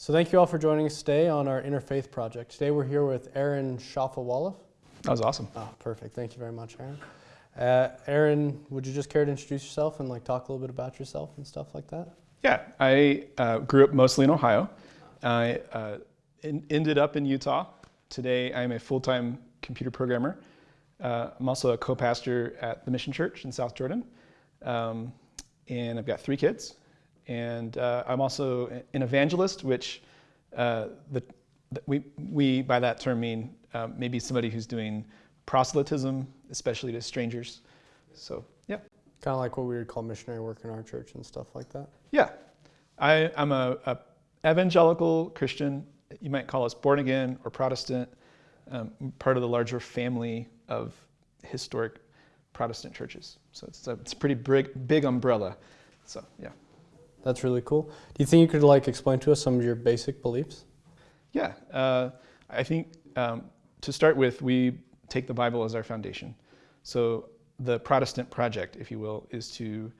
So thank you all for joining us today on our Interfaith Project. Today we're here with Aaron Shafovaloff. That was awesome. Oh, perfect. Thank you very much, Aaron. Uh, Aaron, would you just care to introduce yourself and like talk a little bit about yourself and stuff like that? Yeah, I uh, grew up mostly in Ohio. I uh, in, ended up in Utah. Today I'm a full-time computer programmer. Uh, I'm also a co-pastor at the Mission Church in South Jordan. Um, and I've got three kids. And uh, I'm also an evangelist, which uh, the, we, we, by that term, mean uh, maybe somebody who's doing proselytism, especially to strangers. So, yeah. Kind of like what we would call missionary work in our church and stuff like that. Yeah. I, I'm a, a evangelical Christian. You might call us born again or Protestant, um, part of the larger family of historic Protestant churches. So it's a, it's a pretty big, big umbrella. So, yeah. That's really cool. Do you think you could like explain to us some of your basic beliefs? Yeah, uh, I think um, to start with, we take the Bible as our foundation. So the Protestant project, if you will, is to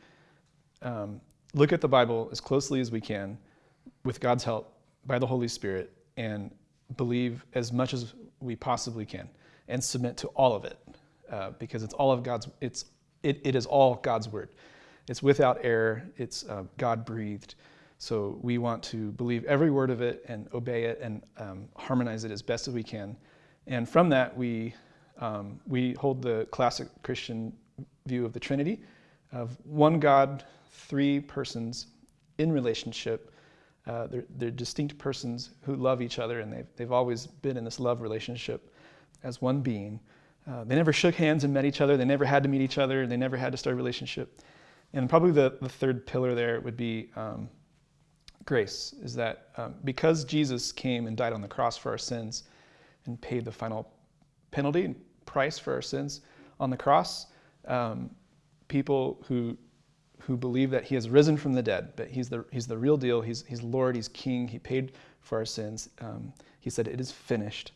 um, look at the Bible as closely as we can with God's help by the Holy Spirit and believe as much as we possibly can and submit to all of it uh, because it's all of God's, it's, it, it is all God's word. It's without error, it's uh, God breathed. So we want to believe every word of it and obey it and um, harmonize it as best as we can. And from that, we, um, we hold the classic Christian view of the Trinity of one God, three persons in relationship. Uh, they're, they're, distinct persons who love each other, and they've, they've always been in this love relationship as one being. Uh, they never shook hands and met each other. They never had to meet each other. They never had to start a relationship. And probably the, the third pillar there would be um, grace, is that um, because Jesus came and died on the cross for our sins and paid the final penalty and price for our sins on the cross, um, people who who believe that he has risen from the dead, but he's the, he's the real deal, he's, he's Lord, he's King, he paid for our sins. Um, he said, It is finished.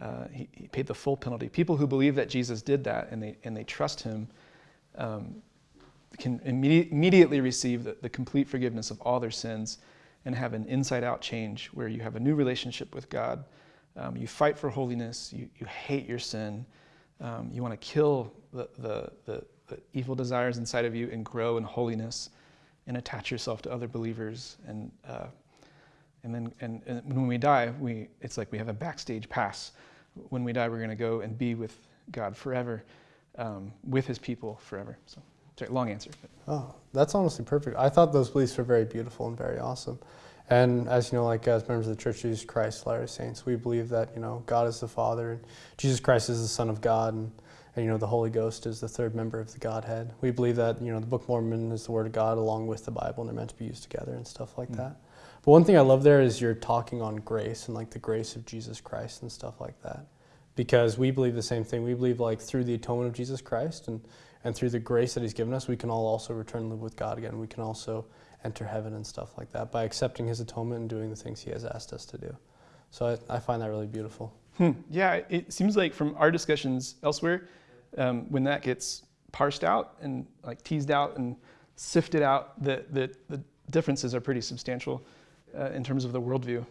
Uh, he, he, paid the full penalty. People who believe that Jesus did that and they, and they trust him um, can immedi- immediately receive the, the, complete forgiveness of all their sins and have an inside out change where you have a new relationship with God. Um, you fight for holiness, you, you hate your sin, um, you want to kill the, the, the, the, evil desires inside of you and grow in holiness and attach yourself to other believers. And, uh, and then and, and when we die, we, it's like we have a backstage pass. When we die, we're going to go and be with God forever, um, with his people forever. So. Sorry, long answer. Oh, that's honestly perfect. I thought those beliefs were very beautiful and very awesome. And as you know, like as members of the Church of Jesus Christ, Latter Saints, we believe that you know God is the Father and Jesus Christ is the Son of God, and, and you know the Holy Ghost is the third member of the Godhead. We believe that you know the Book of Mormon is the Word of God along with the Bible, and they're meant to be used together and stuff like mm. that. But one thing I love there is you're talking on grace and like the grace of Jesus Christ and stuff like that, because we believe the same thing. We believe like through the atonement of Jesus Christ and and through the grace that He's given us, we can all also return and live with God again. We can also enter heaven and stuff like that by accepting His atonement and doing the things He has asked us to do. So I, I find that really beautiful. Hmm. Yeah, it seems like from our discussions elsewhere, um, when that gets parsed out and like teased out and sifted out, the, the, the differences are pretty substantial uh, in terms of the worldview.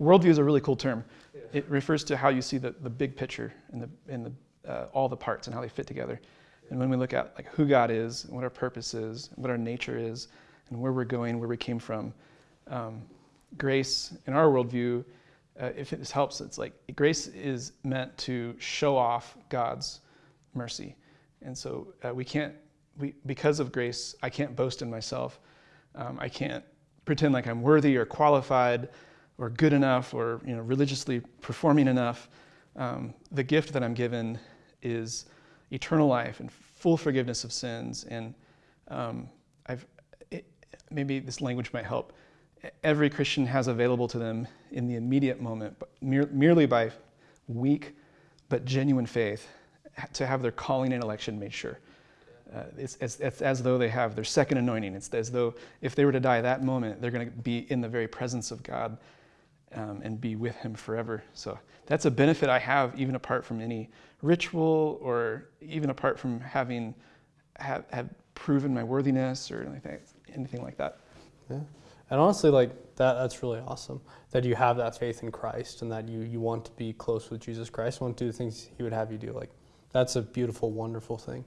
Worldview is a really cool term. Yeah. It refers to how you see the, the big picture and, the, and the, uh, all the parts and how they fit together. And when we look at like who God is, what our purpose is, what our nature is, and where we're going, where we came from, um, grace in our worldview, uh, if this helps, it's like grace is meant to show off God's mercy, and so uh, we can't, we because of grace, I can't boast in myself. Um, I can't pretend like I'm worthy or qualified or good enough or you know religiously performing enough. Um, the gift that I'm given is eternal life and full forgiveness of sins. And um, I've, it, maybe this language might help. Every Christian has available to them in the immediate moment, but mere, merely by weak but genuine faith, to have their calling and election made sure. Uh, it's, it's, it's, as though they have their second anointing. It's as though if they were to die that moment, they're going to be in the very presence of God um, and be with Him forever. So that's a benefit I have even apart from any ritual or even apart from having have, have proven my worthiness or anything, anything like that. Yeah. And honestly, like That that's really awesome. That you have that faith in Christ and that you you want to be close with Jesus Christ, want to do the things He would have you do. Like that's a beautiful, wonderful thing.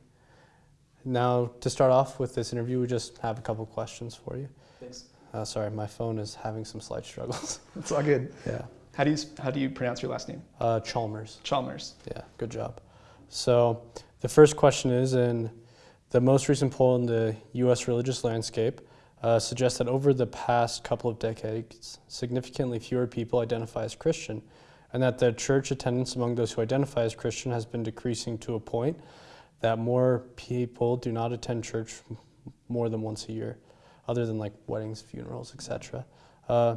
Now, to start off with this interview, we just have a couple questions for you. Thanks. Uh, sorry, my phone is having some slight struggles. It's all good. yeah. How do you how do you pronounce your last name? Uh, Chalmers. Chalmers. Yeah, good job. So the first question is in the most recent poll in the U.S. religious landscape uh, suggests that over the past couple of decades, significantly fewer people identify as Christian, and that the church attendance among those who identify as Christian has been decreasing to a point that more people do not attend church more than once a year, other than like weddings, funerals, etc. Uh,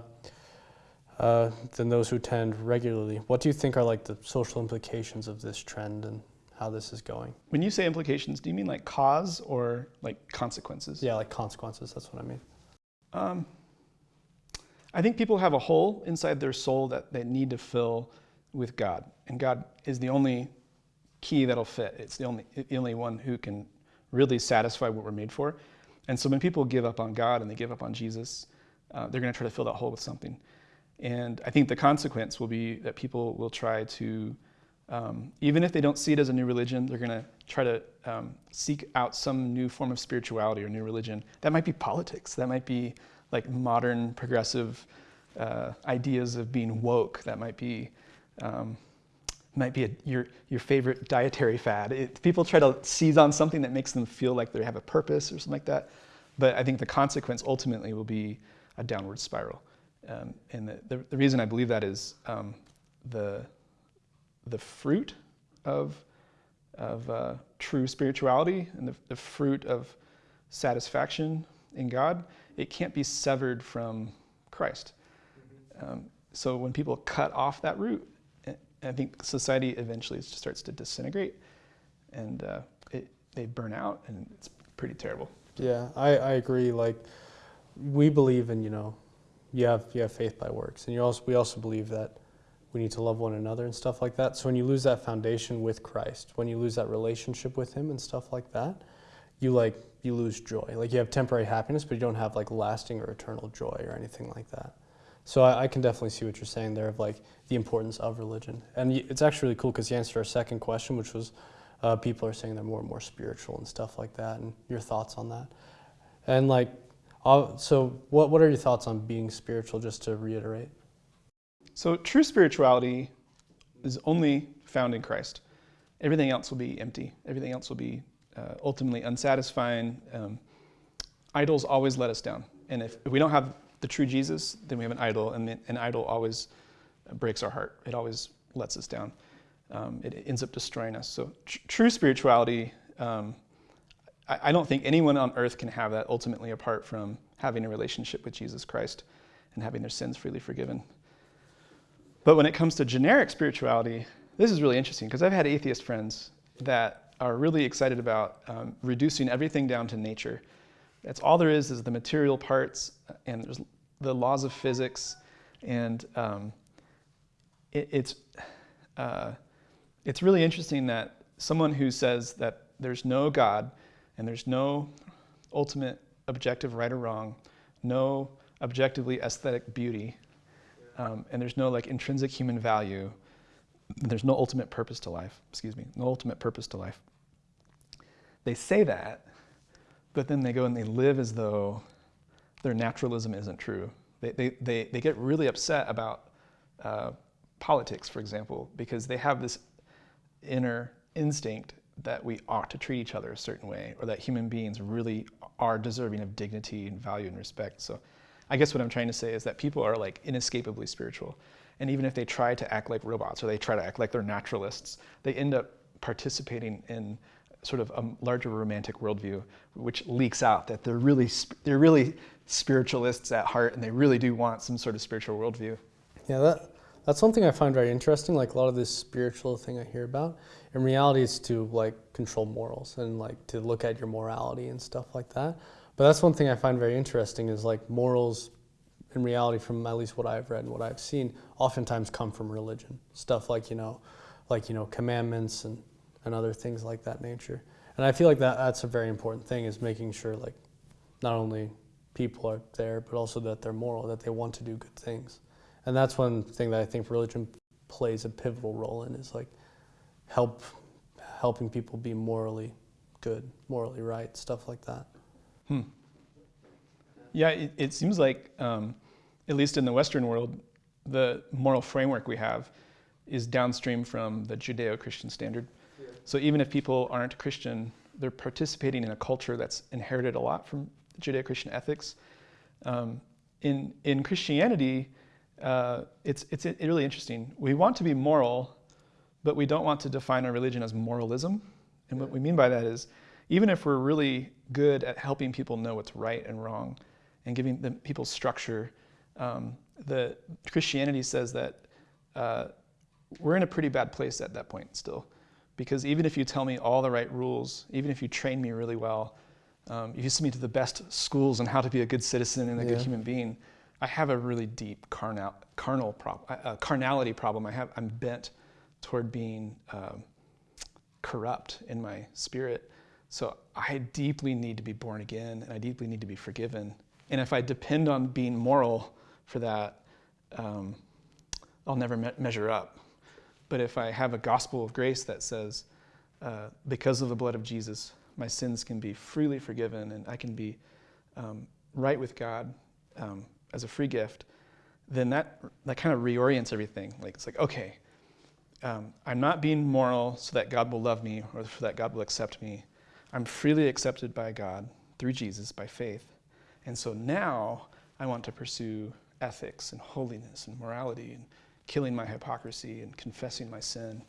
uh, than those who attend regularly. What do you think are like the social implications of this trend and how this is going? When you say implications, do you mean like cause or like consequences? Yeah, like consequences. That's what I mean. Um, I think people have a hole inside their soul that they need to fill with God, and God is the only key that'll fit. It's the only the only one who can really satisfy what we're made for. And so when people give up on God and they give up on Jesus, uh, they're going to try to fill that hole with something. And I think the consequence will be that people will try to, um, even if they don't see it as a new religion, they're going to try to um, seek out some new form of spirituality or new religion. That might be politics. That might be like modern progressive uh, ideas of being woke. That might be um, might be a, your your favorite dietary fad. It, people try to seize on something that makes them feel like they have a purpose or something like that. But I think the consequence ultimately will be a downward spiral. Um, and the, the, the, reason I believe that is um, the, the fruit of, of uh, true spirituality and the, the fruit of satisfaction in God, it can't be severed from Christ. Um, so when people cut off that root, I think society eventually starts to disintegrate and uh, it, they burn out and it's pretty terrible. Yeah, I, I agree. Like, we believe in, you know, you have you have faith by works, and you also we also believe that we need to love one another and stuff like that. So when you lose that foundation with Christ, when you lose that relationship with Him and stuff like that, you like you lose joy. Like you have temporary happiness, but you don't have like lasting or eternal joy or anything like that. So I, I can definitely see what you're saying there of like the importance of religion, and it's actually really cool because you answered our second question, which was uh, people are saying they're more and more spiritual and stuff like that, and your thoughts on that, and like uh, so, what, what are your thoughts on being spiritual, just to reiterate? So, true spirituality is only found in Christ. Everything else will be empty, everything else will be uh, ultimately unsatisfying. Um, idols always let us down. And if, if, we don't have the true Jesus, then we have an idol, and an idol always breaks our heart. It always lets us down. Um, it, it, ends up destroying us. So, tr- true spirituality. Um, I, don't think anyone on earth can have that ultimately apart from having a relationship with Jesus Christ and having their sins freely forgiven. But when it comes to generic spirituality, this is really interesting because I've had atheist friends that are really excited about um, reducing everything down to nature. That's all there is is the material parts and there's the laws of physics, and um, it, it's uh, it's really interesting that someone who says that there's no God and there's no ultimate objective right or wrong, no objectively aesthetic beauty, um, and there's no like intrinsic human value. There's no ultimate purpose to life. Excuse me, no ultimate purpose to life. They say that, but then they go and they live as though their naturalism isn't true. They, they, they, they get really upset about uh, politics, for example, because they have this inner instinct that we ought to treat each other a certain way or that human beings really are deserving of dignity and value and respect. So I guess what I'm trying to say is that people are like inescapably spiritual. And even if they try to act like robots or they try to act like they're naturalists, they end up participating in sort of a larger romantic worldview, which leaks out that they're really, they're really spiritualists at heart and they really do want some sort of spiritual worldview. Yeah, that, that's something I find very interesting. Like a lot of this spiritual thing I hear about, in reality, is to like control morals and like to look at your morality and stuff like that. But that's one thing I find very interesting is like morals, in reality, from at least what I've read and what I've seen, oftentimes come from religion. Stuff like you know, like you know, commandments and and other things like that nature. And I feel like that that's a very important thing is making sure like not only people are there, but also that they're moral, that they want to do good things. And that's one thing that I think religion plays a pivotal role in is like help helping people be morally good, morally right, stuff like that. Hmm. Yeah, it, it seems like, um, at least in the Western world, the moral framework we have is downstream from the Judeo Christian standard. So even if people aren't Christian, they're participating in a culture that's inherited a lot from Judeo Christian ethics. Um, in, in Christianity, uh, it's, it's really interesting. We want to be moral, but we don't want to define our religion as moralism. And what we mean by that is, even if we're really good at helping people know what's right and wrong and giving them people structure, um, the Christianity says that uh, we're in a pretty bad place at that point still. Because even if you tell me all the right rules, even if you train me really well, um, if you send me to the best schools on how to be a good citizen and a yeah. good human being, I have a really deep carnal, carnal prob- uh, carnality problem. I have, I'm bent toward being um, corrupt in my spirit. So I deeply need to be born again and I deeply need to be forgiven. And if I depend on being moral for that, um, I'll never me- measure up. But if I have a gospel of grace that says, uh, because of the blood of Jesus, my sins can be freely forgiven and I can be um, right with God um, as a free gift, then that, that kind of reorients everything. Like, it's like, okay, um, I'm not being moral so that God will love me or so that God will accept me. I'm freely accepted by God through Jesus by faith. And so now I want to pursue ethics and holiness and morality and killing my hypocrisy and confessing my sin.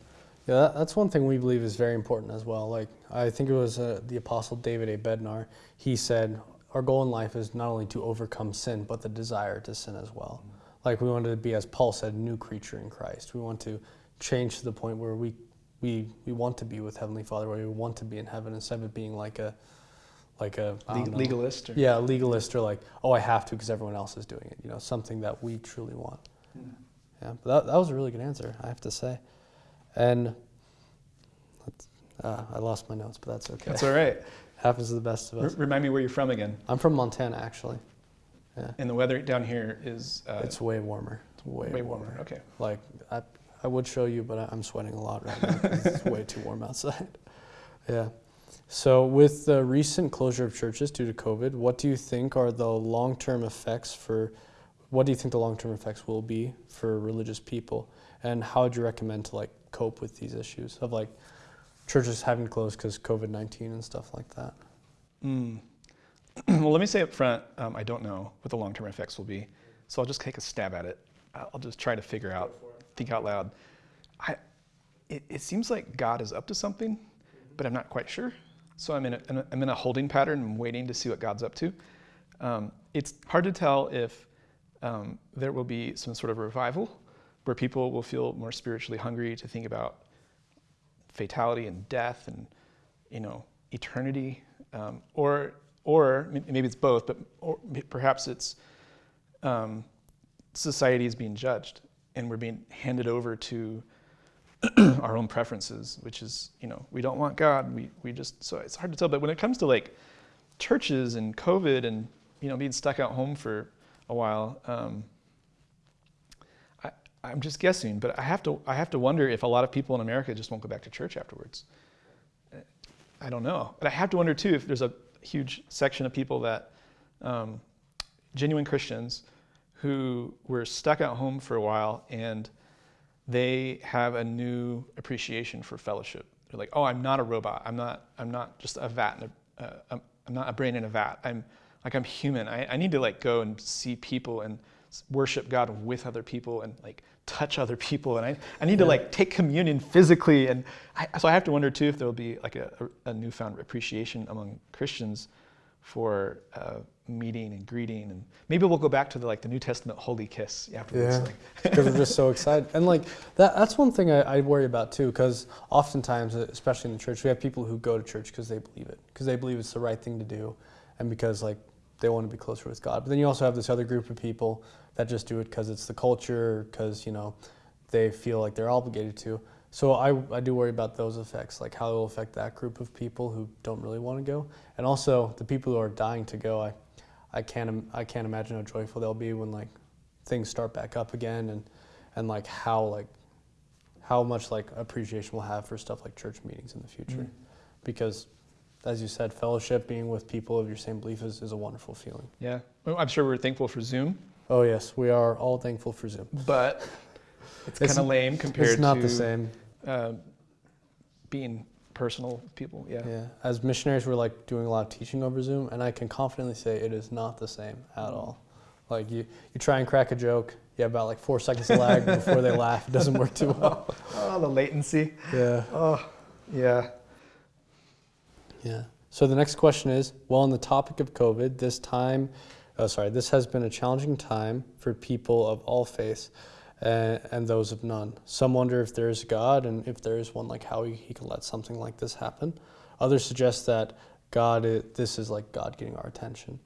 Yeah, that's one thing we believe is very important as well. Like I think it was uh, the apostle David A. Bednar. He said, "Our goal in life is not only to overcome sin, but the desire to sin as well." Mm-hmm. Like we want to be, as Paul said, a new creature in Christ. We want to change to the point where we we we want to be with Heavenly Father, where we want to be in heaven, instead of being like a like a legalist. Or? Yeah, legalist or like, oh, I have to because everyone else is doing it. You know, something that we truly want. Mm. Yeah, but that, that was a really good answer, I have to say. And uh, I lost my notes, but that's okay. That's all right. Happens to the best of us. R- remind me where you're from again. I'm from Montana, actually. Yeah. And the weather down here is. Uh, it's way warmer. It's way, way warmer. warmer. Okay. Like I, I would show you, but I'm sweating a lot right now. it's way too warm outside. Yeah. So, with the recent closure of churches due to COVID, what do you think are the long-term effects for? What do you think the long-term effects will be for religious people, and how would you recommend to like cope with these issues of like churches having closed because COVID 19 and stuff like that? Mm. well, let me say up front, um, I don't know what the long term effects will be. So I'll just take a stab at it. I'll just try to figure out, think out loud. I, it, it seems like God is up to something, but I'm not quite sure. So I'm in a, I'm in a holding pattern. I'm waiting to see what God's up to. Um, it's hard to tell if um, there will be some sort of revival where people will feel more spiritually hungry to think about fatality and death and you know eternity, um, or or maybe it's both, but or perhaps it's um, society is being judged and we're being handed over to our own preferences, which is you know we don't want God. We we just so it's hard to tell. But when it comes to like churches and COVID and you know being stuck at home for a while. Um, I'm just guessing, but I have to I have to wonder if a lot of people in America just won't go back to church afterwards. I don't know, but I have to wonder too if there's a huge section of people that um, genuine Christians who were stuck at home for a while and they have a new appreciation for fellowship. They're like, oh, I'm not a robot. I'm not. I'm not just a vat. Uh, I'm, I'm not a brain in a vat. I'm like I'm human. I, I need to like go and see people and worship God with other people and like touch other people. And I, I need to like take communion physically. And I, so I have to wonder too if there'll be like a, a, newfound appreciation among Christians for uh, meeting and greeting. And maybe we'll go back to the like the New Testament holy kiss afterwards. Yeah, because we're just so excited. And like that, that's one thing I, I worry about too, because oftentimes, especially in the church, we have people who go to church because they believe it, because they believe it's the right thing to do. And because like they want to be closer with God. But then you also have this other group of people that just do it because it's the culture, because you know they feel like they're obligated to. So I, I do worry about those effects, like how it will affect that group of people who don't really want to go, and also the people who are dying to go. I I can't I can't imagine how joyful they'll be when like things start back up again and and like how like how much like appreciation we'll have for stuff like church meetings in the future Mm. because as you said fellowship being with people of your same belief is, is a wonderful feeling Yeah. I'm sure we're thankful for Zoom, oh yes we are all thankful for zoom but it's It's- kind of lame compared it's not to the same Uh, being personal with people. Yeah. yeah as missionaries we're like doing a lot of teaching over zoom and i can confidently say it is not the same at all like you you try and crack a joke you have about like four seconds of lag before they laugh it doesn't work too well Oh, the latency. yeah Oh, yeah. Yeah. So the next question is, well, on the topic of COVID, this time, oh, sorry, this has been a challenging time for people of all faiths uh, and those of none. Some wonder if there is God, and if there is one, like how he, he can let something like this happen. Others suggest that God, i this is like God getting our attention.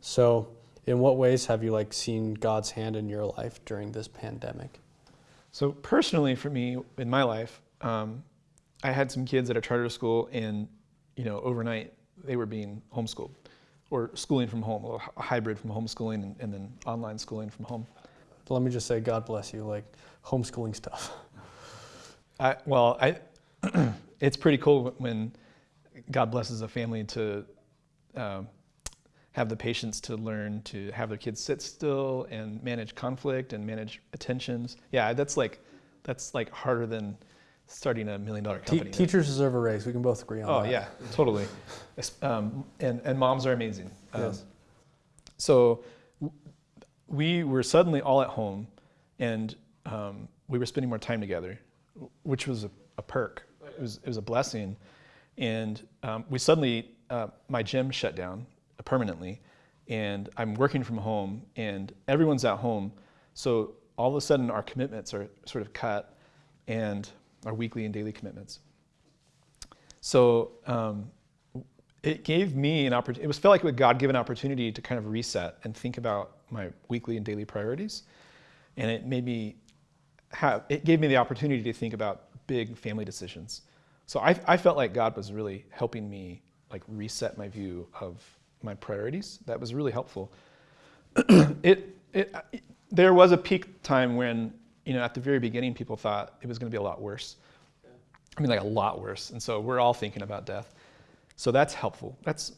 So, in what ways have you like seen God's hand in your life during this pandemic? So personally, for me in my life, um, I had some kids at a charter school, and you know, overnight they were being homeschooled, or schooling from home, or a hybrid from homeschooling and, and then online schooling from home. Let me just say, God bless you, like homeschooling stuff. I, well, I, it's pretty cool when God blesses a family to um, have the patience to learn to have their kids sit still and manage conflict and manage attentions. Yeah, that's like that's like harder than starting a million dollar Te- company. teachers deserve a raise. We can both agree on oh that. yeah, totally. Um, and and moms are amazing. Um, Yes. So we were suddenly all at home, and um, we were spending more time together, which was a, a perk. It was it was a blessing, and um, we suddenly uh, my gym shut down permanently, and I'm working from home, and everyone's at home, so all of a sudden our commitments are sort of cut, and our weekly and daily commitments. So um, it gave me an opportunity. It was felt like a God-given an opportunity to kind of reset and think about my weekly and daily priorities, and it made me have. It gave me the opportunity to think about big family decisions. So I, I felt like God was really helping me like reset my view of my priorities. That was really helpful. it, it, it there was a peak time when you know at the very beginning people thought it was going to be a lot worse. I mean, like a lot worse. And so we're all thinking about death. So that's helpful. That's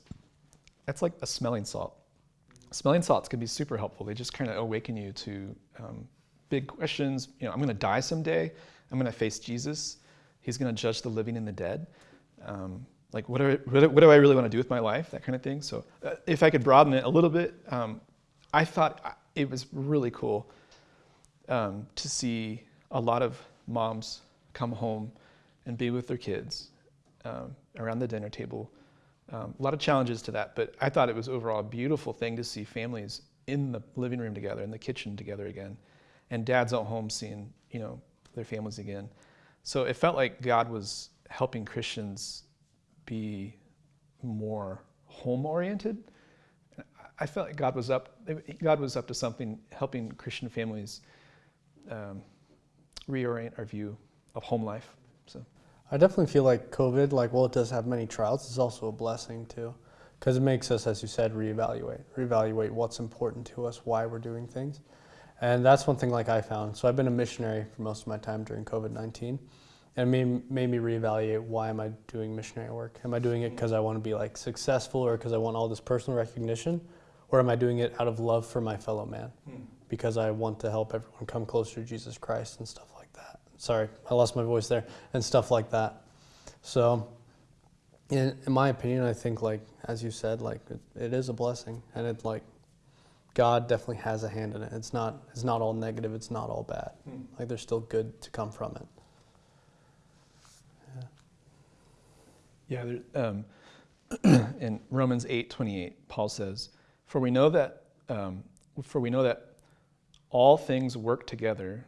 that's like a smelling salt. Smelling salts can be super helpful. They just kind of awaken you to um, big questions. You know, I'm going to die someday. I'm going to face Jesus. He's going to judge the living and the dead. Um, like, what I, what, do I really want to do with my life? That kind of thing. So, uh, if I could broaden it a little bit, um, I thought it was really cool um, to see a lot of moms come home and be with their kids um, around the dinner table. Um, a lot of challenges to that, but I thought it was overall a beautiful thing to see families in the living room together, in the kitchen together again, and dads at home seeing you know their families again. So it felt like God was helping Christians be more home oriented. I felt like God was up. God was up to something, helping Christian families um, reorient our view of home life. So I definitely feel like COVID, like, well, it does have many trials, it's also a blessing too. Because it makes us, as you said, reevaluate, reevaluate what's important to us, why we're doing things. And that's one thing, like, I found. So I've been a missionary for most of my time during COVID 19. And it made, made me reevaluate why am I doing missionary work? Am I doing it because I want to be like successful or because I want all this personal recognition? Or am I doing it out of love for my fellow man? Because I want to help everyone come closer to Jesus Christ and stuff like that. Sorry, I lost my voice there and stuff like that. So, in, in my opinion, I think like as you said, like it, it is a blessing, and it like God definitely has a hand in it. It's not it's not all negative. It's not all bad. Like there's still good to come from it. Yeah, there, um, in Romans eight twenty eight, Paul says, "For we know that, um, for we know that all things work together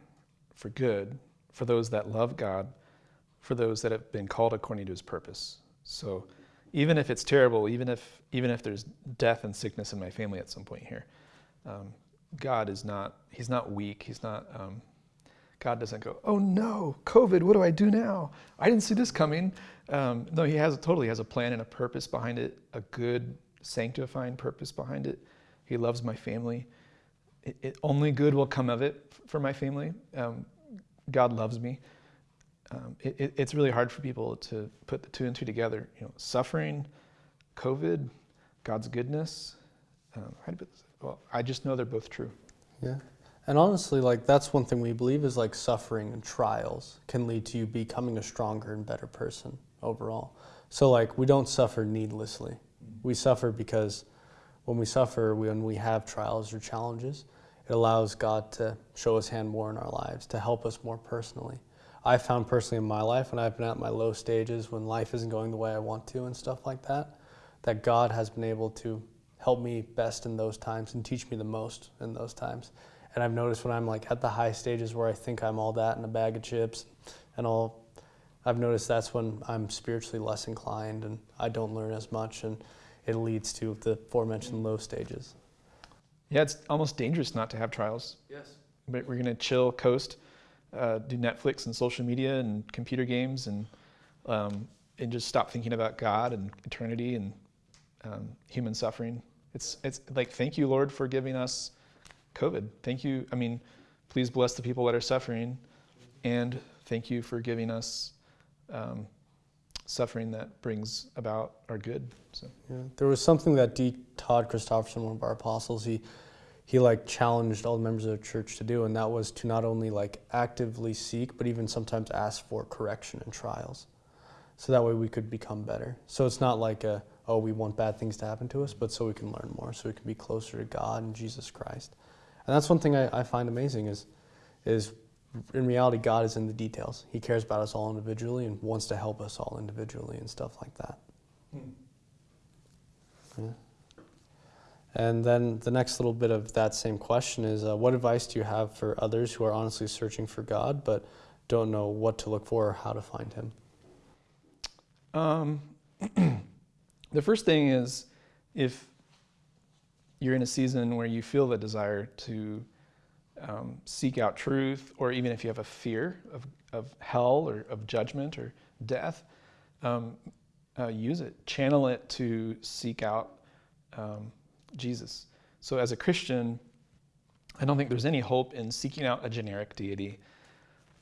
for good for those that love God, for those that have been called according to His purpose." So, even if it's terrible, even if even if there's death and sickness in my family at some point here, um, God is not He's not weak. He's not. Um, God doesn't go, oh no, COVID, what do I do now? I didn't see this coming. Um, no, He has totally has a plan and a purpose behind it, a good sanctifying purpose behind it. He loves my family. It, it, only good will come of it for my family. Um, God loves me. Um, it, it's really hard for people to put the two and two together. You know, suffering, COVID, God's goodness. Um? Well, I just know they're both true. Yeah. And honestly, like that's one thing we believe is like suffering and trials can lead to you becoming a stronger and better person overall. So like we don't suffer needlessly. We suffer because when we suffer, when we have trials or challenges, it allows God to show his hand more in our lives, to help us more personally. I found personally in my life when I've been at my low stages, when life isn't going the way I want to and stuff like that, that God has been able to help me best in those times and teach me the most in those times. And I've noticed when I'm like at the high stages where I think I'm all that in a bag of chips and all, I've noticed that's when I'm spiritually less inclined and I don't learn as much and it leads to the aforementioned low stages. Yeah, it's almost dangerous not to have trials. Yes. But we're going to chill, coast, uh, do Netflix and social media and computer games and um, and just stop thinking about God and eternity and um, human suffering. It's it's like thank you, Lord, for giving us COVID. Thank you. I mean, please bless the people that are suffering, and thank you for giving us um, suffering that brings about our good. So yeah, there was something that D. Todd Christofferson, one of our apostles, he he like challenged all the members of the church to do, and that was to not only like actively seek, but even sometimes ask for correction and trials, so that way we could become better. So it's not like a oh we want bad things to happen to us, but so we can learn more, so we can be closer to God and Jesus Christ. And that's one thing I, I find amazing is is in reality God is in the details. He cares about us all individually and wants to help us all individually and stuff like that. Hmm. Yeah. And then the next little bit of that same question is uh, what advice do you have for others who are honestly searching for God but don't know what to look for or how to find Him? Um, the first thing is if you're in a season where you feel the desire to um, seek out truth, or even if you have a fear of, of hell or of judgment or death, um, uh, use it. Channel it to seek out um, Jesus. So as a Christian, I don't think there's any hope in seeking out a generic deity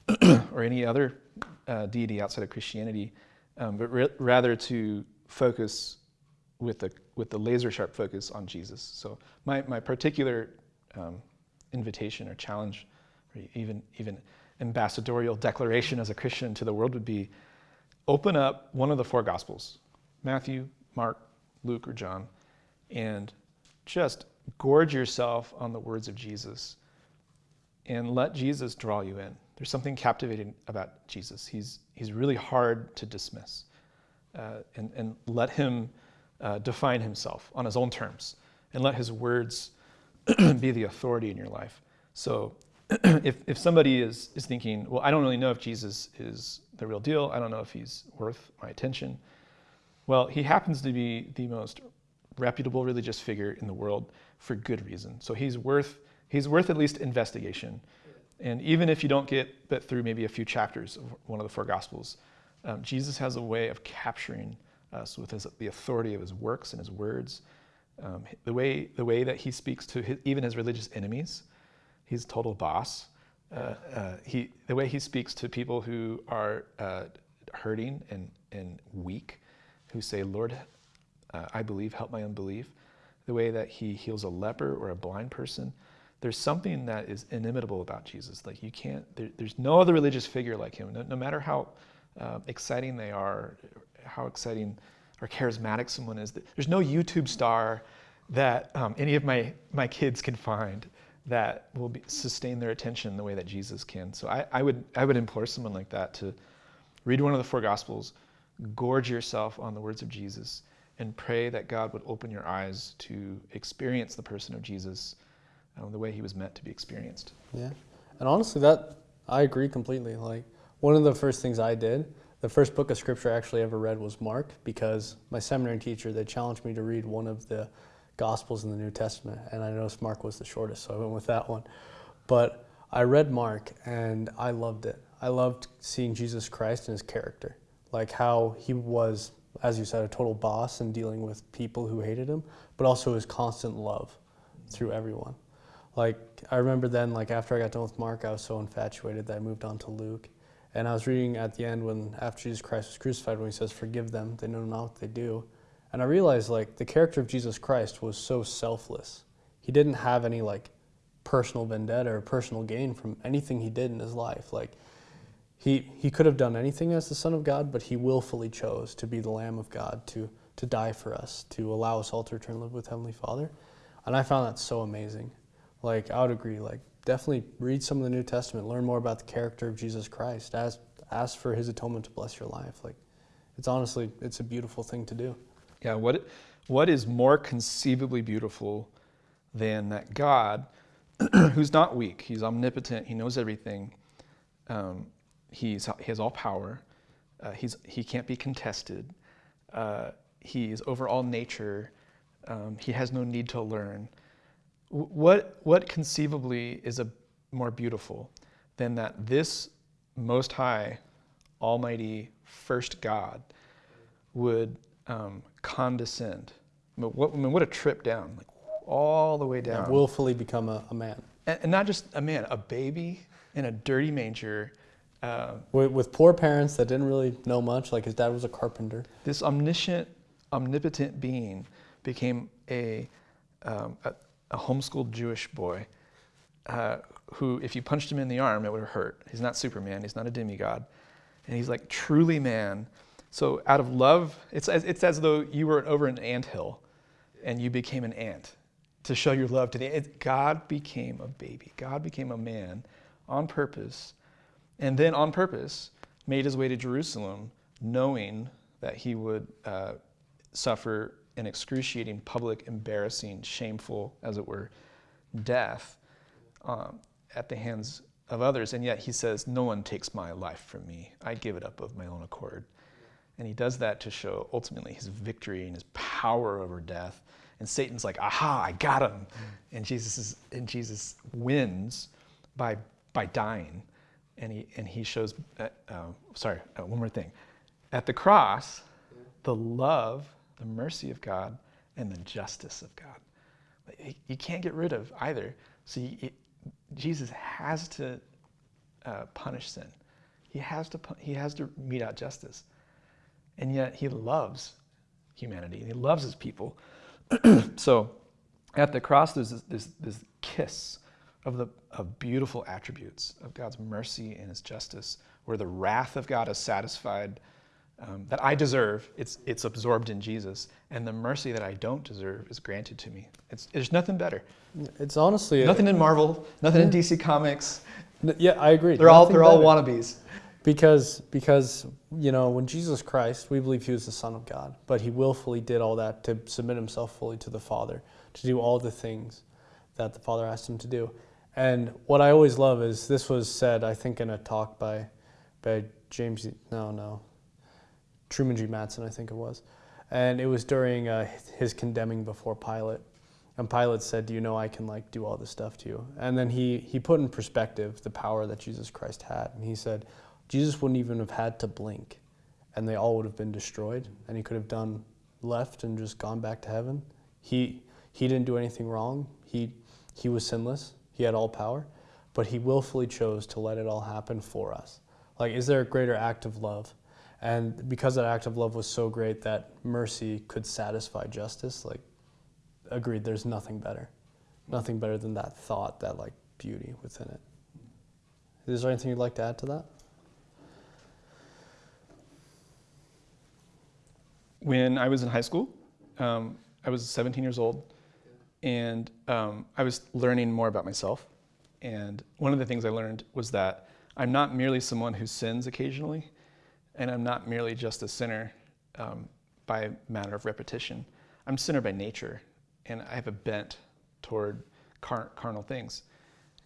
or any other uh, deity outside of Christianity, um, but rather to focus with the, with the laser sharp focus on Jesus. So my, my particular um, invitation or challenge or even, even ambassadorial declaration as a Christian to the world would be open up one of the four Gospels Matthew, Mark, Luke, or John and just gorge yourself on the words of Jesus and let Jesus draw you in. There's something captivating about Jesus. He's, he's really hard to dismiss. Uh, and, and let him uh, define himself on his own terms and let his words be the authority in your life. So if, if somebody is, is thinking, well, I don't really know if Jesus is the real deal, I don't know if he's worth my attention. Well, he happens to be the most reputable religious figure in the world for good reason. So he's worth, he's worth at least investigation. And even if you don't get but through maybe a few chapters of one of the four Gospels, um, Jesus has a way of capturing us with his, the authority of his works and his words. Um, the, way, the way that he speaks to his, even his religious enemies, he's total boss. Uh, uh, he, the way he speaks to people who are uh, hurting and, and weak, who say, Lord, uh, I believe, help my unbelief, the way that he heals a leper or a blind person. There's something that is inimitable about Jesus. Like you can't, there, there's no other religious figure like him. No, no matter how uh, exciting they are, how exciting or charismatic someone is, there's no YouTube star that um, any of my, my kids can find that will be, sustain their attention the way that Jesus can. So I, I, would, I would implore someone like that to read one of the four Gospels, gorge yourself on the words of Jesus, and pray that God would open your eyes to experience the person of Jesus um, the way he was meant to be experienced. Yeah. And honestly, that I agree completely. Like, one of the first things I did, the first book of scripture I actually ever read was Mark because my seminary teacher, they challenged me to read one of the Gospels in the New Testament. And I noticed Mark was the shortest, so I went with that one. But I read Mark and I loved it. I loved seeing Jesus Christ and his character, like how he was as you said, a total boss and dealing with people who hated him, but also his constant love through everyone. Like I remember then, like after I got done with Mark, I was so infatuated that I moved on to Luke. And I was reading at the end when after Jesus Christ was crucified, when he says, "Forgive them; they know not what they do." And I realized like the character of Jesus Christ was so selfless. He didn't have any like personal vendetta or personal gain from anything he did in his life. Like he he could have done anything as the Son of God, but he willfully chose to be the Lamb of God to to die for us, to allow us all to return to live with Heavenly Father. And I found that so amazing. Like I would agree. Like definitely read some of the New Testament, learn more about the character of Jesus Christ. Ask ask for His atonement to bless your life. Like it's honestly it's a beautiful thing to do. Yeah. What what is more conceivably beautiful than that God, who's not weak, He's omnipotent, He knows everything. Um, he's he has all power. Uh, he's he can't be contested. Uh, he is over all nature. Um, he has no need to learn. What, what conceivably is a more beautiful than that this most high, almighty, first God would um, condescend? I mean, what, I mean, what a trip down, like all the way down. And willfully become a, a man. And, and, not just a man, a baby in a dirty manger. Uh, with, with poor parents that didn't really know much, like his dad was a carpenter. This omniscient, omnipotent being became a, um, a a homeschooled Jewish boy uh, who, if you punched him in the arm, it would hurt. He's not Superman, he's not a demigod. And he's like truly man. So, out of love, it's as, it's as though you were over an ant hill and you became an ant to show your love to the it, God became a baby. God became a man on purpose. And then, on purpose, made his way to Jerusalem, knowing that he would uh, suffer an excruciating, public, embarrassing, shameful, as it were, death um, at the hands of others. And yet he says, No one takes my life from me. I give it up of my own accord. And he does that to show ultimately his victory and his power over death. And Satan's like, aha, I got him. And Jesus, is, and Jesus wins by, by dying. And he, and he shows, uh, uh, sorry, uh, one more thing. At the cross, the love the mercy of God and the justice of God. You can't get rid of either. So you, Jesus has to uh, punish sin. He has to he has to mete out justice, and yet he loves humanity. and He loves his people. so, at the cross, there's this, this, this kiss of the of beautiful attributes of God's mercy and His justice, where the wrath of God is satisfied um, that I deserve, it's, it's absorbed in Jesus. And the mercy that I don't deserve is granted to me. It's, there's nothing better. It's honestly nothing in Marvel, nothing in DC Comics. Yeah, I agree. They're all they're all wannabes. Because because you know when Jesus Christ, we believe he was the Son of God, but he willfully did all that to submit himself fully to the Father, to do all the things that the Father asked him to do. And what I always love is this was said, I think, in a talk by by James. No, no, Truman G. Madsen, I think it was. And it was during uh, his condemning before Pilate. And Pilate said, Do you know I can like do all this stuff to you? And then he, he put in perspective the power that Jesus Christ had. And he said, Jesus wouldn't even have had to blink, and they all would have been destroyed, and he could have done left and just gone back to heaven. He, he didn't do anything wrong. He, he was sinless. He had all power, but he willfully chose to let it all happen for us. Like, is there a greater act of love and because that act of love was so great that mercy could satisfy justice, like, agreed, there's nothing better. Nothing better than that thought, that like beauty within it. Is there anything you'd like to add to that? When I was in high school, um, I was 17 years old, and um, I was learning more about myself. And one of the things I learned was that I'm not merely someone who sins occasionally, and I'm not merely just a sinner um, by matter of repetition. I'm a sinner by nature, and I have a bent toward car- carnal things.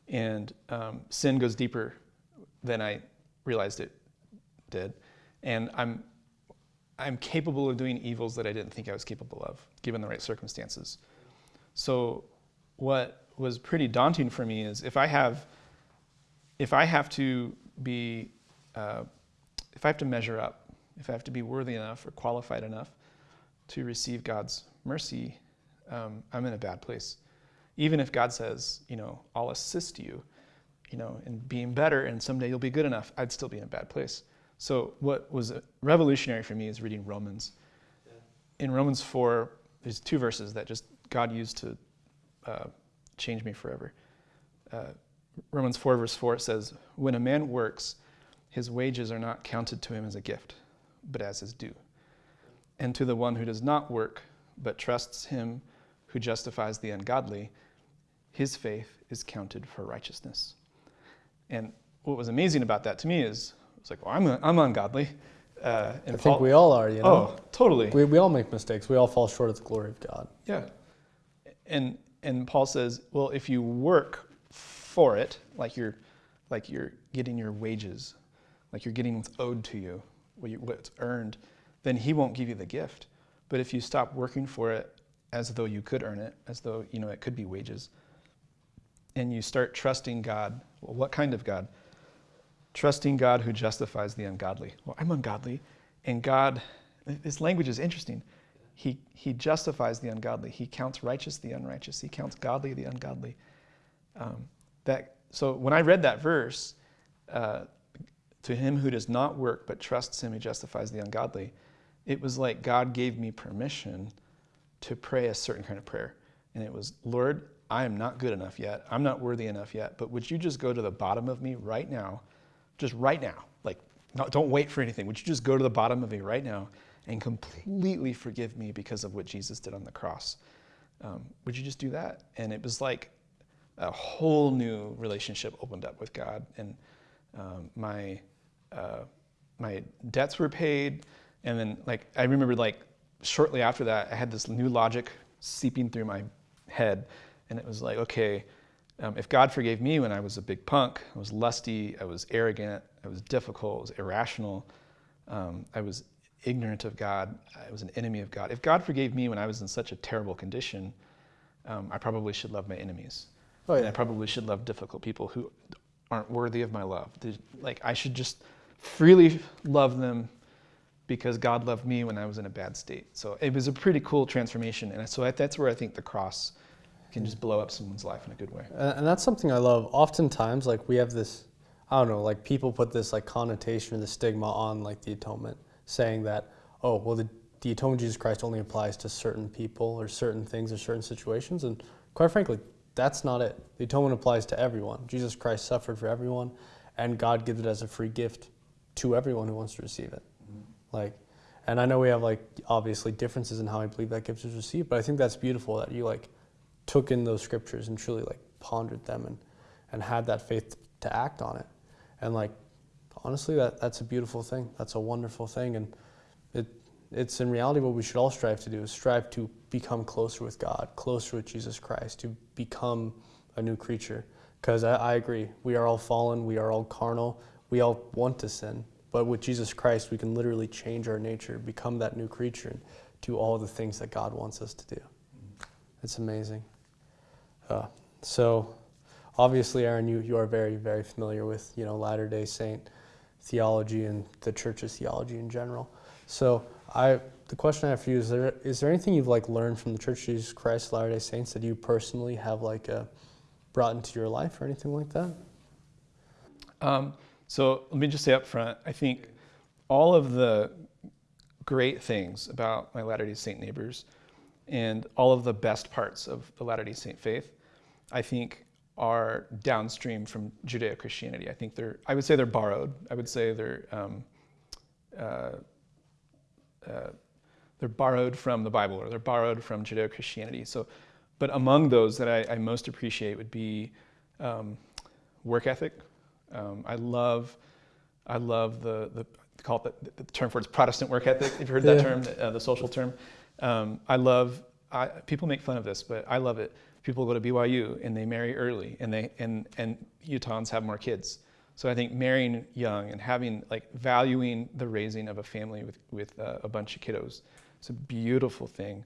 And um, sin goes deeper than I realized it did. And I'm, I'm capable of doing evils that I didn't think I was capable of, given the right circumstances. So, what was pretty daunting for me is if I have, if I have to be uh, if I have to measure up, if I have to be worthy enough or qualified enough to receive God's mercy, um, I'm in a bad place. even if God says, you know, I'll assist you, you know, in being better and someday you'll be good enough, I'd still be in a bad place. So what was revolutionary for me is reading Romans. Yeah. In Romans 4, there's two verses that just God used to uh, change me forever. Uh, Romans 4, verse 4, says, When a man works, his wages are not counted to him as a gift, but as his due. And to the one who does not work, but trusts him who justifies the ungodly, his faith is counted for righteousness. And what was amazing about that to me is, it's like, well, I'm, a, I'm ungodly. Uh, I Paul, think we all are, you know? Oh, totally. We, we all make mistakes. We all fall short of the glory of God. Yeah. And, and Paul says, well, if you work for it, like you're, like you're getting your wages, like you're getting what's owed to you, what's earned, then he won't give you the gift. But if you stop working for it as though you could earn it, as though you know it could be wages, and you start trusting God. Well, what kind of God? Trusting God who justifies the ungodly. Well, I'm ungodly, and God, this language is interesting. He, he justifies the ungodly. He counts righteous the unrighteous. He counts godly the ungodly. Um, that, so when I read that verse, uh, to him who does not work but trusts him who justifies the ungodly, it was like God gave me permission to pray a certain kind of prayer. And it was, Lord, I am not good enough yet. I'm not worthy enough yet. But would you just go to the bottom of me right now? Just right now. Like, don't wait for anything. Would you just go to the bottom of me right now and completely forgive me because of what Jesus did on the cross? Um, would you just do that? And it was like a whole new relationship opened up with God. And um, my, uh, my debts were paid. And then, like, I remember, like, shortly after that, I had this new logic seeping through my head and it was like, okay, um, if God forgave me when I was a big punk, I was lusty, I was arrogant, I was difficult, I was irrational, um, I was ignorant of God, I was an enemy of God. If God forgave me when I was in such a terrible condition, um, I probably should love my enemies. Oh, yeah. And I probably should love difficult people who aren't worthy of my love. like I should just freely love them because God loved me when I was in a bad state. So it was a pretty cool transformation. And so that's where I think the cross can just blow up someone's life in a good way. And that's something I love. Oftentimes, like we have this, I don't know, like people put this like connotation or the stigma on like the atonement, saying that, oh, well, the, the atonement of Jesus Christ only applies to certain people or certain things or certain situations. And quite frankly, that's not it. The atonement applies to everyone. Jesus Christ suffered for everyone, and God gives it as a free gift to everyone who wants to receive it. Mm-hmm. Like, and I know we have like obviously differences in how I believe that gift is received, but I think that's beautiful that you like took in those scriptures and truly like pondered them and, and had that faith to act on it. And like, honestly, that, that's a beautiful thing. That's a wonderful thing. And it, it's in reality what we should all strive to do is strive to become closer with God, closer with Jesus Christ, to become a new creature. Because I, I agree, we are all fallen, we are all carnal, we all want to sin. But with Jesus Christ, we can literally change our nature, become that new creature, and do all the things that God wants us to do. It's amazing. Uh, so, obviously, Aaron, you, you are very, very familiar with you know Latter Day Saint theology and the church's theology in general. So, I the question I have for you is there is there anything you've like learned from the Church of Jesus Christ Latter Day Saints that you personally have like uh, brought into your life or anything like that? Um, so let me just say up front, I think all of the great things about my Latter Day Saint neighbors and all of the best parts of the Latter day Saint faith, I think, are downstream from Judeo Christianity. I think they're, I would say they're borrowed. I would say they're, um, uh, uh, they're borrowed from the Bible or they're borrowed from Judeo Christianity. So, but among those that I, I most appreciate would be um, work ethic. Um, I love, I love the, the call it the, the, term for it's Protestant work ethic. If you heard that term, uh, the social term? Um, I love, I, people make fun of this, but I love it. People go to BYU and they marry early and, they, and, and Utahns have more kids. So I think marrying young and having, like, valuing the raising of a family with, with uh, a bunch of kiddos, it's a beautiful thing.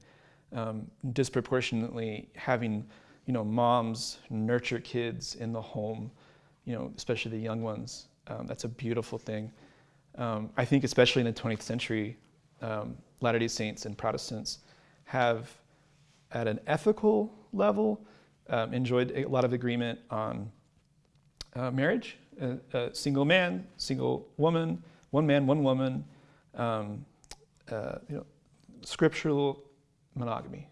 Um, disproportionately having, you know, moms nurture kids in the home, you know, especially the young ones. Um, that's a beautiful thing. Um, I think especially in the 20th century, um, Latter-day Saints and Protestants have, at an ethical level, um, enjoyed a lot of agreement on uh, marriage, uh, uh, single man, single woman, one man, one woman, um, uh, you know, scriptural monogamy,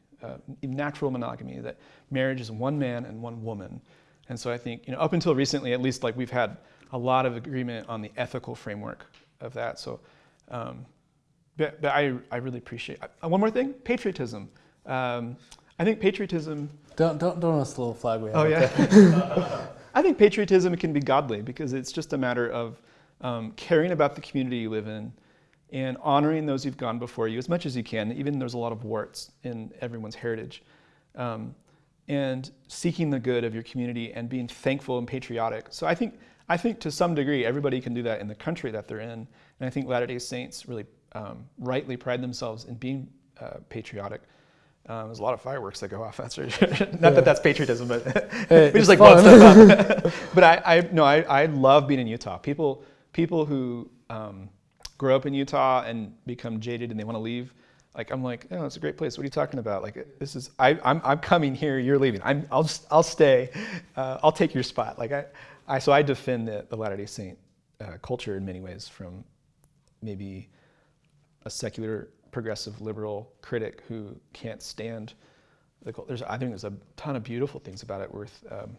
natural monogamy, that marriage is one man and one woman. And so I think, you know, up until recently, at least, like we've had a lot of agreement on the ethical framework of that. So, um, but, but I, I really appreciate. One more thing, patriotism. Um, I think patriotism. Don't don't don't us the little flag we have. Oh yeah. I think patriotism can be godly because it's just a matter of um, caring about the community you live in and honoring those who've gone before you as much as you can. Even there's a lot of warts in everyone's heritage. Um, and seeking the good of your community and being thankful and patriotic. So I think, I think to some degree everybody can do that in the country that they're in. And I think Latter-day Saints really um, rightly pride themselves in being uh, patriotic. Um, there's a lot of fireworks that go off. That's not yeah. that that's patriotism, but hey, we just like stuff up. but I, I no, I, I love being in Utah. People, people who um, grow up in Utah and become jaded and they want to leave. Like I'm like, oh, it's a great place. What are you talking about? Like this is, I, I'm, I'm coming here. You're leaving. I'm, I'll just, I'll stay. Uh, I'll take your spot. Like I, I so I defend the, the Latter-day Saint uh, culture in many ways from maybe a secular progressive liberal critic who can't stand the there's I think there's a ton of beautiful things about it worth um,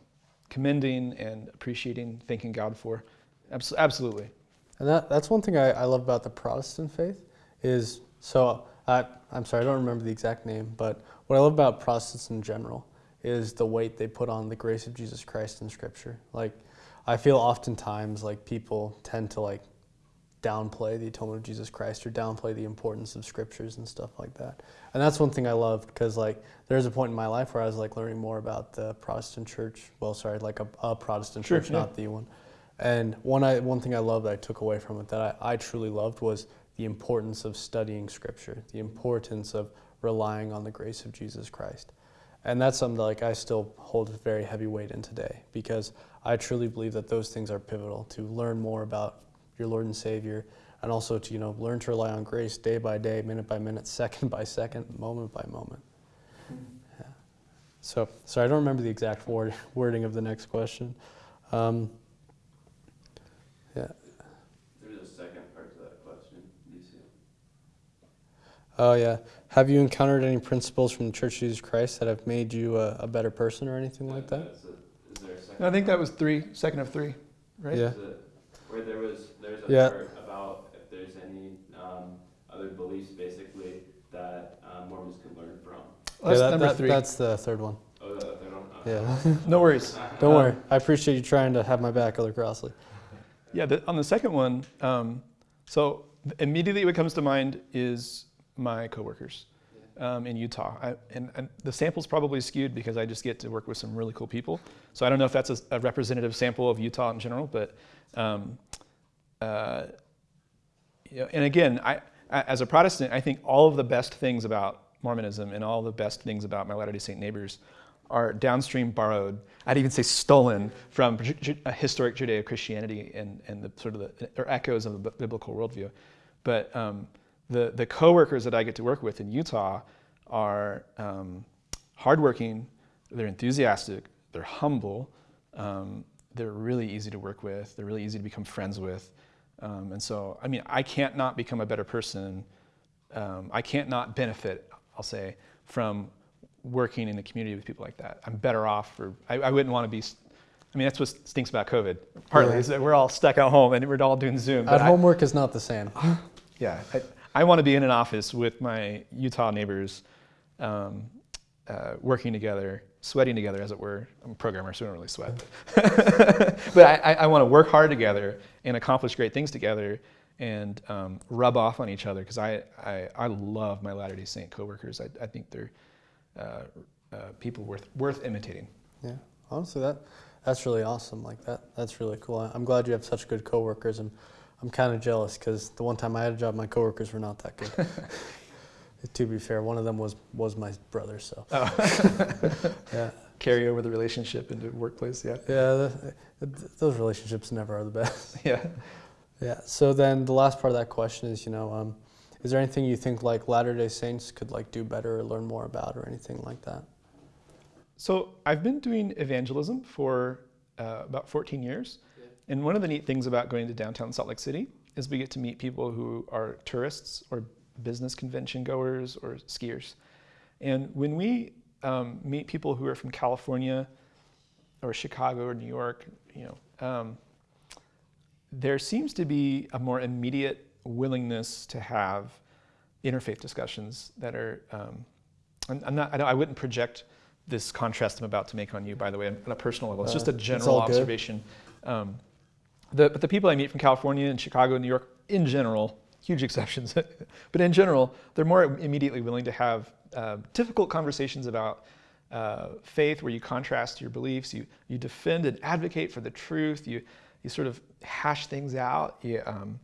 commending and appreciating, thanking God for. Abs- absolutely. And that, that's one thing I, I love about the Protestant faith is so I, I'm sorry I don't remember the exact name, but what I love about Protestants in general is the weight they put on the grace of Jesus Christ in Scripture. Like I feel oftentimes like people tend to like downplay the atonement of Jesus Christ or downplay the importance of scriptures and stuff like that. And that's one thing I loved because like there's a point in my life where I was like learning more about the Protestant church. Well, sorry, like a, a Protestant sure, church, yeah. not the one. And one I one thing I loved that I took away from it that I, I truly loved was the importance of studying scripture, the importance of relying on the grace of Jesus Christ. And that's something that like I still hold very heavy weight in today because I truly believe that those things are pivotal to learn more about your Lord and Savior, and also to you know learn to rely on grace day by day, minute by minute, second by second, moment by moment. Yeah. So, sorry, I don't remember the exact word, wording of the next question. Um, yeah. There's a second part to that question. You see? Oh yeah. Have you encountered any principles from the Church of Jesus Christ that have made you a, a better person or anything like that? A, is there a second? I think that was three, second of three, right? Yeah. Is it, where there was there's a Yeah. part about if there's any um, other beliefs basically that um, Mormons can learn from. Well, that's yeah, that- number that- three. That's the third one. Oh, the third one? Yeah. no worries. don't worry. I appreciate you trying to have my back, Elder Crossley. Yeah, the, on the second one, um, so immediately what comes to mind is my coworkers um, in Utah. I, and, and the sample's probably skewed because I just get to work with some really cool people. So I don't know if that's a, a representative sample of Utah in general, but um, uh, you know, and again, I, as a Protestant, I think all of the best things about Mormonism and all the best things about my Latter-day Saint neighbors are downstream borrowed. I'd even say stolen from historic Judeo-Christianity and, and the sort of the or echoes of the biblical worldview. But um, the the coworkers that I get to work with in Utah are um, hardworking. They're enthusiastic. They're humble. Um, they're really easy to work with. They're really easy to become friends with. Um, and so, I mean, I can't not become a better person. Um, I can't not benefit, I'll say, from working in a community with people like that. I'm better off, or I, I wouldn't want to be. I mean, that's what stinks about COVID. Partly Yeah. is that we're all stuck at home and we're all doing Zoom. but At I- home work is not the same. yeah, I, I want to be in an office with my Utah neighbors, um, uh, working together, sweating together, as it were. I'm a programmer, so I don't really sweat. but I, I, want to work hard together and accomplish great things together and um, rub off on each other because I, I, I love my Latter day Saint coworkers. I, I think they're uh, uh, people worth, worth imitating. Yeah, honestly, that that's really awesome. Like that, that's really cool. I'm glad you have such good coworkers, and I'm kind of jealous because the one time I had a job, my coworkers were not that good. to be fair, one of them was was my brother. So Oh. yeah, Carry over the relationship into workplace, yeah. yeah, the, those relationships never are the best. Yeah. Yeah. So then the last part of that question is, you know, um, is there anything you think like Latter Day Saints could like do better or learn more about or anything like that? So I've been doing evangelism for uh, about 14 years. And one of the neat things about going to downtown Salt Lake City is we get to meet people who are tourists or business convention goers or skiers. And when we um, meet people who are from California or Chicago or New York, you know, um, there seems to be a more immediate willingness to have interfaith discussions that are. Um, I'm, I'm not. I, I, wouldn't project this contrast I'm about to make on you, by the way, on a personal level. It's just a uh, general observation. Um, the, but the people I meet from California and Chicago and New York, in general, huge exceptions, but in general, they're more immediately willing to have uh, difficult conversations about uh, faith where you contrast your beliefs, you, you defend and advocate for the truth, you, you sort of hash things out, you, um,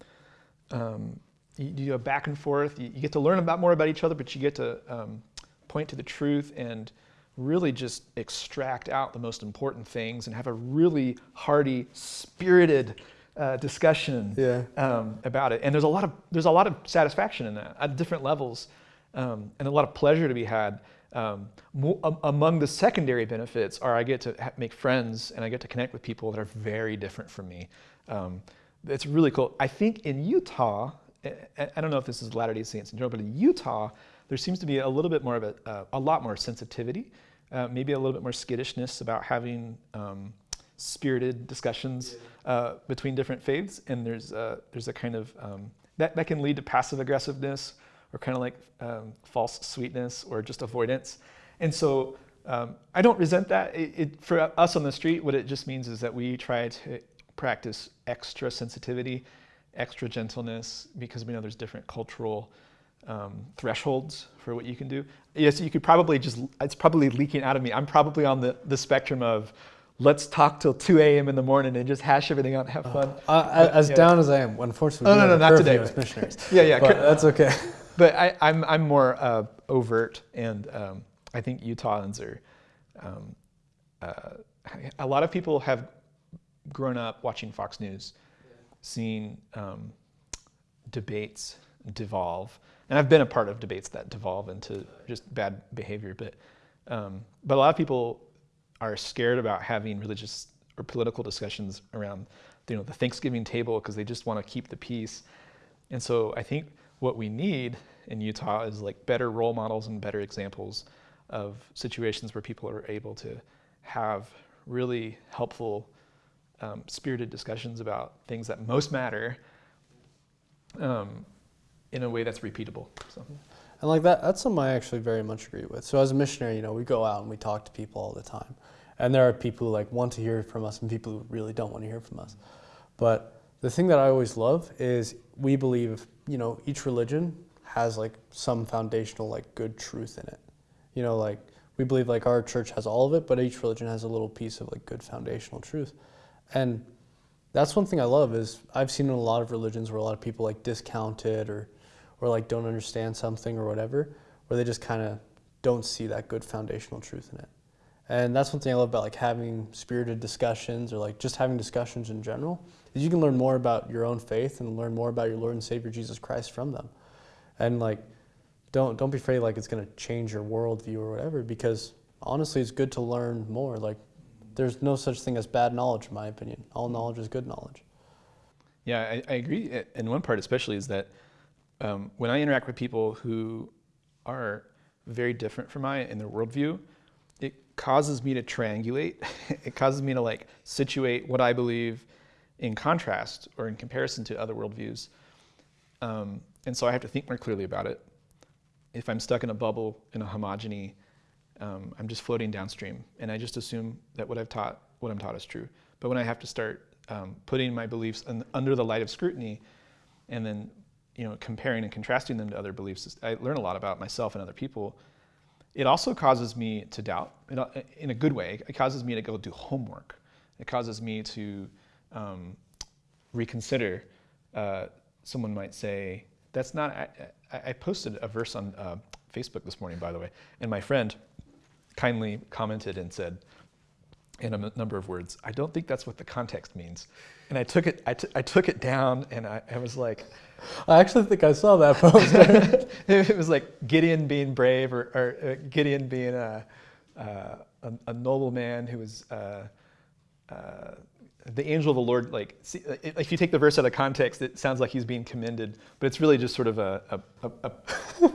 um, you, you do a back and forth, you, you, get to learn about more about each other, but you get to um, point to the truth and really just extract out the most important things and have a really hearty, spirited uh, discussion yeah. um, about it. And there's a lot of there's a lot of satisfaction in that at different levels, um, and a lot of pleasure to be had. Um, mo- among the secondary benefits are I get to make friends and I get to connect with people that are very different from me. Um, it's really cool. I think in Utah, I, I don't know if this is Latter-day Saints in general, but in Utah, there seems to be a little bit more of a, uh, a lot more sensitivity, uh, maybe a little bit more skittishness about having um, spirited discussions uh, between different faiths, and there's a, there's a kind of um, that that can lead to passive aggressiveness or kind of like um, false sweetness or just avoidance, and so. Um, I don't resent that. It, it, for us on the street, what it just means is that we try to practice extra sensitivity, extra gentleness, because we know there's different cultural um, thresholds for what you can do. Yes, you could probably just, it's probably leaking out of me. I'm probably on the, the spectrum of let's talk till 2 a.m. in the morning and just hash everything out and have fun. Uh, uh, as yeah. down as I am, unfortunately, oh, no, no, not today. As missionaries. yeah, yeah. But that's okay. But I, am I'm, I'm more uh, overt, and um, I think Utahns are, um, uh, a lot of people have grown up watching Fox News, yeah. seeing um, debates devolve and I've been a part of debates that devolve into just bad behavior, but um, but a lot of people are scared about having religious or political discussions around you know the Thanksgiving table because they just want to keep the peace. And so I think what we need in Utah is like better role models and better examples of situations where people are able to have really helpful, um, spirited discussions about things that most matter. Um, in a way that's repeatable. So. And like that, that's something I actually very much agree with. So as a missionary, you know, we go out and we talk to people all the time. And there are people who like want to hear from us and people who really don't want to hear from us. But the thing that I always love is we believe, you know, each religion has like some foundational like good truth in it. You know, like we believe like our church has all of it, but each religion has a little piece of like good foundational truth. And that's one thing I love is I've seen in a lot of religions where a lot of people like discount it or or like don't understand something or whatever, where they just kind of don't see that good foundational truth in it. And that's one thing I love about like having spirited discussions or like just having discussions in general is you can learn more about your own faith and learn more about your Lord and Savior Jesus Christ from them. And like don't don't be afraid like it's gonna change your worldview or whatever because honestly it's good to learn more. Like there's no such thing as bad knowledge in my opinion. All knowledge is good knowledge. Yeah, I, I agree. Eh, and one part especially is that um, when I interact with people who are very different from I in their worldview, it causes me to triangulate. it causes me to like situate what I believe in contrast or in comparison to other worldviews. Um, and so I have to think more clearly about it. If I'm stuck in a bubble, in a homogeny, um, I'm just floating downstream, and I just assume that what I've taught, what I'm taught, is true. But when I have to start um, putting my beliefs in, under the light of scrutiny, and then you know, comparing and contrasting them to other beliefs, I learn a lot about myself and other people. It also causes me to doubt, in a good way. It causes me to go do homework. It causes me to um, reconsider. Uh, someone might say, "That's not." I, I posted a verse on uh, Facebook this morning, by the way, and my friend kindly commented and said, in a number of words, "I don't think that's what the context means." And I took it. I, took it down, and I, I was like. I actually think I saw that poster. it was like Gideon being brave or, or uh, Gideon being a, uh, a, a noble man who was uh, uh, the angel of the Lord. Like, see, if you take the verse out of context, it sounds like he's being commended, but it's really just sort of a, a, a,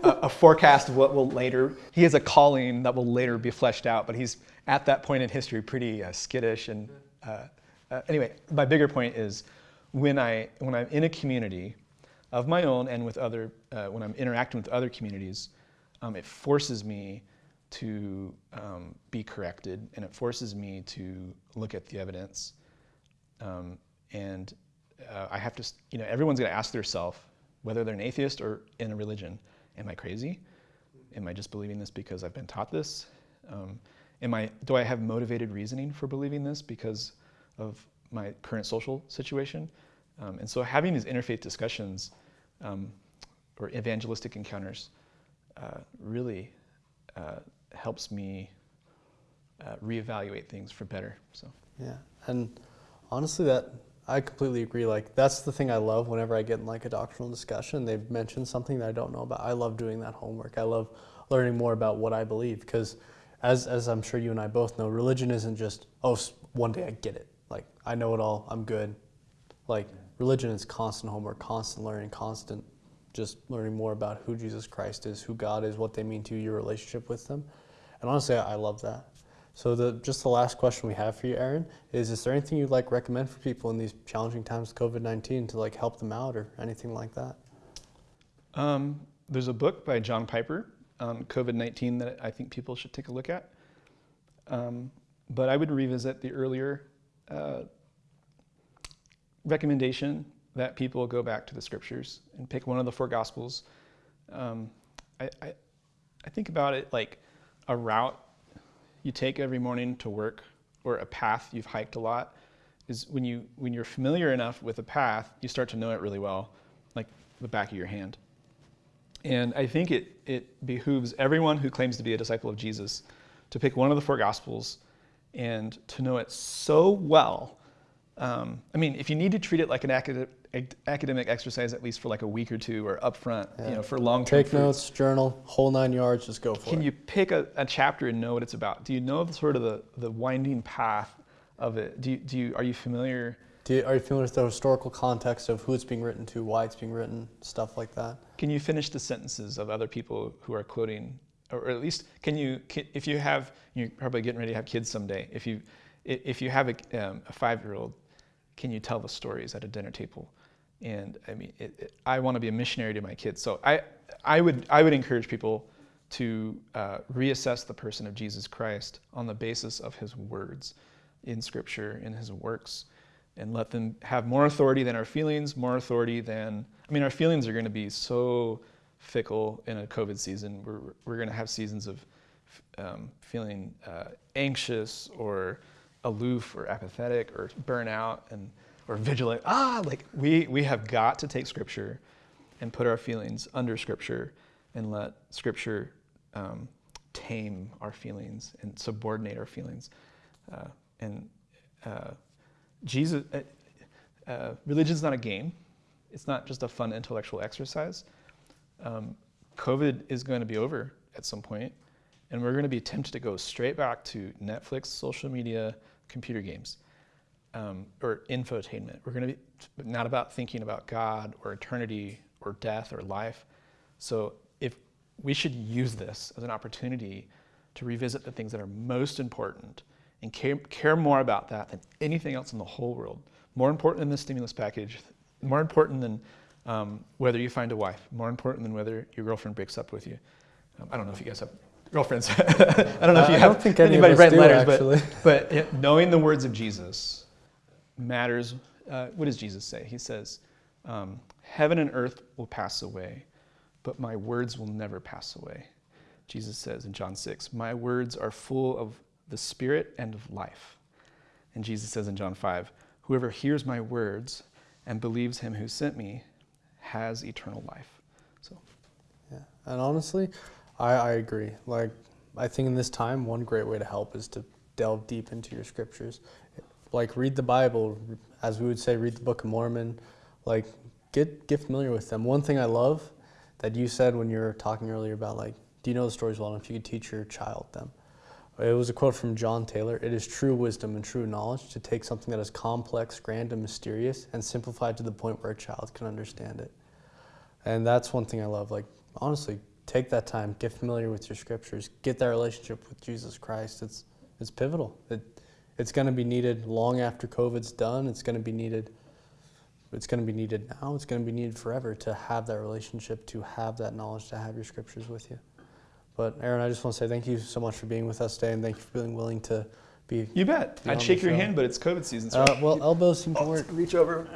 a forecast of what will later. He has a calling that will later be fleshed out, but he's at that point in history pretty uh, skittish. And uh, uh, anyway, my bigger point is when I when I'm in a community of my own and with other uh, when I'm interacting with other communities, um, it forces me to um, be corrected, and it forces me to look at the evidence. Um, and uh, I have to, you know, everyone's going to ask themselves, whether they're an atheist or in a religion, am I crazy? Am I just believing this because I've been taught this? Um, am I, do I have motivated reasoning for believing this because of my current social situation? Um, and so having these interfaith discussions um, or evangelistic encounters uh, really uh, helps me uh, reevaluate things for better. So yeah, and honestly, that I completely agree. Like that's the thing I love whenever I get in like a doctrinal discussion. They've mentioned something that I don't know about. I love doing that homework. I love learning more about what I believe because, as as I'm sure you and I both know, religion isn't just oh one day I get it. Like I know it all. I'm good. Like religion is constant homework, constant learning, constant just learning more about who Jesus Christ is, who God is, what they mean to you, your relationship with them. And honestly, I love that. So the, just the last question we have for you, Aaron, is is there anything you'd like recommend for people in these challenging times with COVID-19 to like help them out or anything like that? Um, there's a book by John Piper on COVID-19 that I think people should take a look at. Um, but I would revisit the earlier uh, recommendation that people go back to the scriptures and pick one of the four gospels. Um, I, I, I think about it like a route you take every morning to work or a path you've hiked a lot is when you when you're familiar enough with a path you start to know it really well like the back of your hand. And i think it it behooves everyone who claims to be a disciple of jesus to pick one of the four gospels and to know it so well um, i mean if you need to treat it like an academic academic exercise at least for like a week or two or upfront, yeah. you know, for long term. Take fruits. notes, journal, whole nine yards, just go for Can it. Can you pick a, a, chapter and know what it's about? Do you know the sort of the, the winding path of it? Do you, do you, are you familiar? Do you, are you familiar with the historical context of who it's being written to, why it's being written, stuff like that? Can you finish the sentences of other people who are quoting, or at least can you, can, if you have, you're probably getting ready to have kids someday, if you, if you have a, um, a five-year-old, can you tell the stories at a dinner table? And I mean, it, it, I want to be a missionary to my kids. So I, I, would, I would encourage people to uh, reassess the person of Jesus Christ on the basis of his words in Scripture, in his works, and let them have more authority than our feelings, more authority than, I mean, our feelings are going to be so fickle in a COVID season. We're, we're going to have seasons of um, feeling uh, anxious or aloof or apathetic or burnout. And or vigilant. Ah, like we, we have got to take Scripture and put our feelings under Scripture and let Scripture um, tame our feelings and subordinate our feelings. Uh, and uh, Jesus, uh, uh religion is not a game. It's not just a fun intellectual exercise. Um, COVID is going to be over at some point, and we're going to be tempted to go straight back to Netflix, social media, computer games um, or infotainment. We're going to be not about thinking about God or eternity or death or life. So if we should use this as an opportunity to revisit the things that are most important and care, care more about that than anything else in the whole world. More important than the stimulus package, more important than um, whether you find a wife, more important than whether your girlfriend breaks up with you. Um, I don't know if you guys have girlfriends. I don't know if you uh, have anybody write letters, but, but knowing the words of Jesus matters. Uh, what does Jesus say? He says, um, Heaven and earth will pass away, but my words will never pass away. Jesus says in John 6, My words are full of the Spirit and of life. And Jesus says in John 5, Whoever hears my words and believes him who sent me has eternal life. So, yeah. And honestly, I, I agree. Like, I think in this time, one great way to help is to delve deep into your scriptures like read the Bible, as we would say, read the Book of Mormon, like get get familiar with them. One thing I love that you said when you were talking earlier about like, do you know the stories well enough? You could teach your child them. It was a quote from John Taylor. It is true wisdom and true knowledge to take something that is complex, grand, and mysterious and simplify it to the point where a child can understand it. And that's one thing I love. Like, honestly, take that time, get familiar with your scriptures, get that relationship with Jesus Christ. It's, it's pivotal. It, it's going to be needed long after COVID's done. It's going to be needed. It's going to be needed now. It's going to be needed forever to have that relationship, to have that knowledge, to have your scriptures with you. But Aaron, I just want to say thank you so much for being with us today, and thank you for being willing to be. You bet. Be I'd shake your hand, but it's COVID season. So Uh, well, elbows seem to work. reach over.